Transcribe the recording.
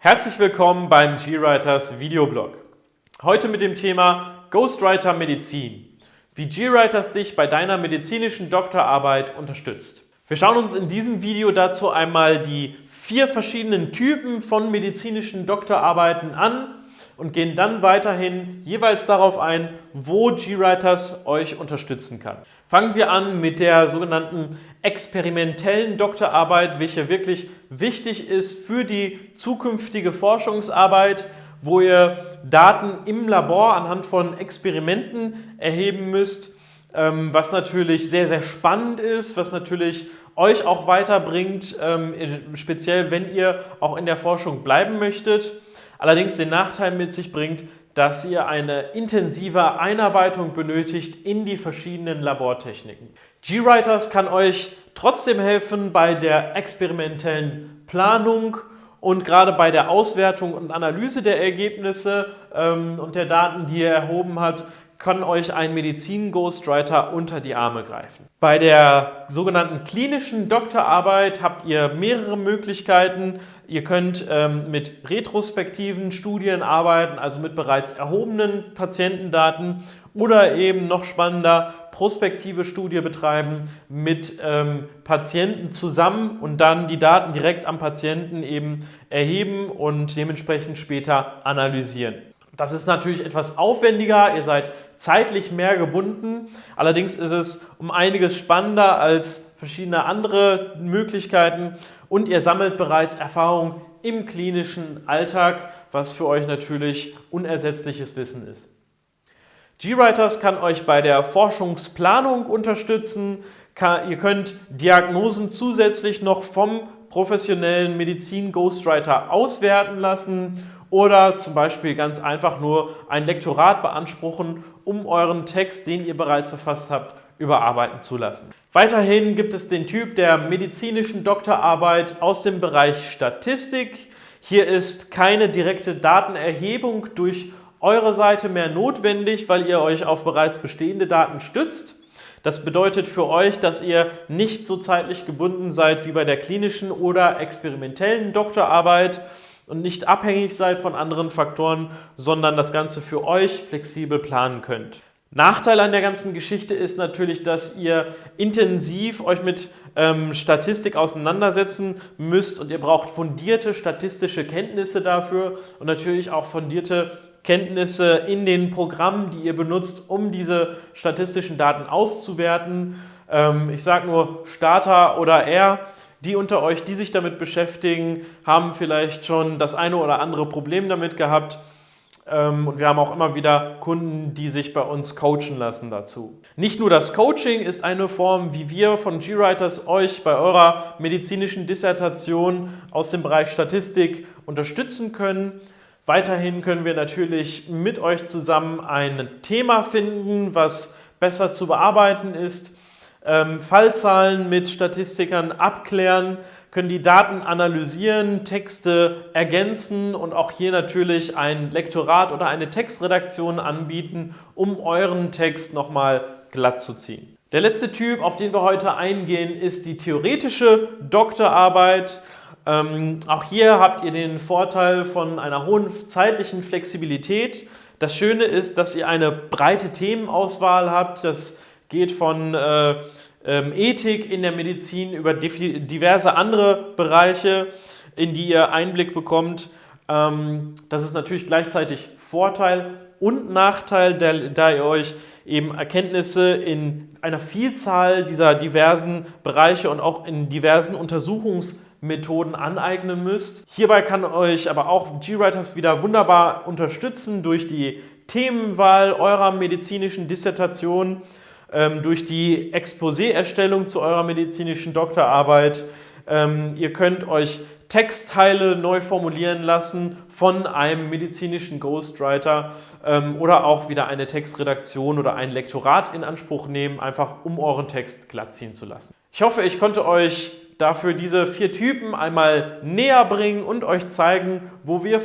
Herzlich willkommen beim GWriters Videoblog. Heute mit dem Thema Ghostwriter Medizin. Wie GWriters dich bei deiner medizinischen Doktorarbeit unterstützt. Wir schauen uns in diesem Video dazu einmal die vier verschiedenen Typen von medizinischen Doktorarbeiten an und gehen dann weiterhin jeweils darauf ein, wo GWriters euch unterstützen kann. Fangen wir an mit der sogenannten experimentellen Doktorarbeit, welche wirklich wichtig ist für die zukünftige Forschungsarbeit, wo ihr Daten im Labor anhand von Experimenten erheben müsst, ähm, was natürlich sehr, sehr spannend ist, was natürlich euch auch weiterbringt, ähm, speziell wenn ihr auch in der Forschung bleiben möchtet allerdings den Nachteil mit sich bringt, dass ihr eine intensive Einarbeitung benötigt in die verschiedenen Labortechniken. GWriters kann euch trotzdem helfen bei der experimentellen Planung und gerade bei der Auswertung und Analyse der Ergebnisse ähm, und der Daten, die ihr erhoben habt, kann euch ein Medizin-Ghostwriter unter die Arme greifen. Bei der sogenannten klinischen Doktorarbeit habt ihr mehrere Möglichkeiten. Ihr könnt ähm, mit retrospektiven Studien arbeiten, also mit bereits erhobenen Patientendaten oder eben noch spannender prospektive Studie betreiben mit ähm, Patienten zusammen und dann die Daten direkt am Patienten eben erheben und dementsprechend später analysieren. Das ist natürlich etwas aufwendiger, ihr seid zeitlich mehr gebunden. Allerdings ist es um einiges spannender als verschiedene andere Möglichkeiten und ihr sammelt bereits Erfahrung im klinischen Alltag, was für euch natürlich unersetzliches Wissen ist. GWriters kann euch bei der Forschungsplanung unterstützen. Ihr könnt Diagnosen zusätzlich noch vom professionellen Medizin-Ghostwriter auswerten lassen oder zum Beispiel ganz einfach nur ein Lektorat beanspruchen, um euren Text, den ihr bereits verfasst habt, überarbeiten zu lassen. Weiterhin gibt es den Typ der medizinischen Doktorarbeit aus dem Bereich Statistik. Hier ist keine direkte Datenerhebung durch eure Seite mehr notwendig, weil ihr euch auf bereits bestehende Daten stützt. Das bedeutet für euch, dass ihr nicht so zeitlich gebunden seid wie bei der klinischen oder experimentellen Doktorarbeit und nicht abhängig seid von anderen Faktoren, sondern das Ganze für euch flexibel planen könnt. Nachteil an der ganzen Geschichte ist natürlich, dass ihr intensiv euch mit ähm, Statistik auseinandersetzen müsst und ihr braucht fundierte statistische Kenntnisse dafür und natürlich auch fundierte Kenntnisse in den Programmen, die ihr benutzt, um diese statistischen Daten auszuwerten. Ähm, ich sage nur Starter oder R. Die unter euch, die sich damit beschäftigen, haben vielleicht schon das eine oder andere Problem damit gehabt. Ähm, und wir haben auch immer wieder Kunden, die sich bei uns coachen lassen dazu. Nicht nur das Coaching ist eine Form, wie wir von GWriters euch bei eurer medizinischen Dissertation aus dem Bereich Statistik unterstützen können. Weiterhin können wir natürlich mit euch zusammen ein Thema finden, was besser zu bearbeiten ist Fallzahlen mit Statistikern abklären, können die Daten analysieren, Texte ergänzen und auch hier natürlich ein Lektorat oder eine Textredaktion anbieten, um euren Text nochmal glatt zu ziehen. Der letzte Typ, auf den wir heute eingehen, ist die theoretische Doktorarbeit. Ähm, auch hier habt ihr den Vorteil von einer hohen zeitlichen Flexibilität. Das Schöne ist, dass ihr eine breite Themenauswahl habt. Das geht von äh, ähm, Ethik in der Medizin über diverse andere Bereiche, in die ihr Einblick bekommt. Ähm, das ist natürlich gleichzeitig Vorteil und Nachteil, der, da ihr euch eben Erkenntnisse in einer Vielzahl dieser diversen Bereiche und auch in diversen Untersuchungsmethoden aneignen müsst. Hierbei kann euch aber auch GWriters wieder wunderbar unterstützen durch die Themenwahl eurer medizinischen Dissertation durch die Exposé-Erstellung zu eurer medizinischen Doktorarbeit. Ähm, ihr könnt euch Textteile neu formulieren lassen von einem medizinischen Ghostwriter ähm, oder auch wieder eine Textredaktion oder ein Lektorat in Anspruch nehmen, einfach um euren Text glatt ziehen zu lassen. Ich hoffe, ich konnte euch dafür diese vier Typen einmal näher bringen und euch zeigen, wo wir